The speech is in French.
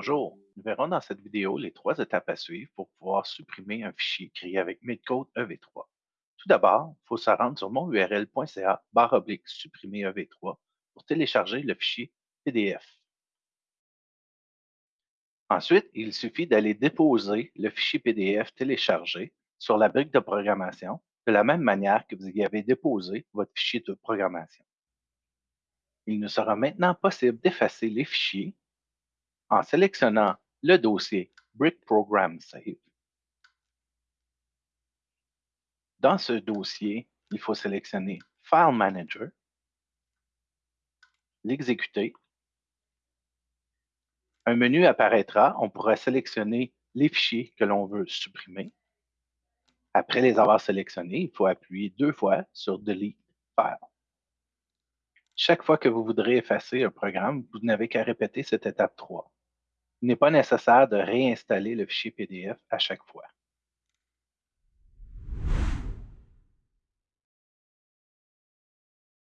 Bonjour, nous verrons dans cette vidéo les trois étapes à suivre pour pouvoir supprimer un fichier créé avec MidCode EV3. Tout d'abord, il faut se rendre sur monurl.ca barre oblique supprimer EV3 pour télécharger le fichier PDF. Ensuite, il suffit d'aller déposer le fichier PDF téléchargé sur la brique de programmation de la même manière que vous y avez déposé votre fichier de programmation. Il nous sera maintenant possible d'effacer les fichiers en sélectionnant le dossier Brick Program Save. Dans ce dossier, il faut sélectionner File Manager, l'exécuter. Un menu apparaîtra, on pourra sélectionner les fichiers que l'on veut supprimer. Après les avoir sélectionnés, il faut appuyer deux fois sur Delete File. Chaque fois que vous voudrez effacer un programme, vous n'avez qu'à répéter cette étape 3. Il n'est pas nécessaire de réinstaller le fichier PDF à chaque fois.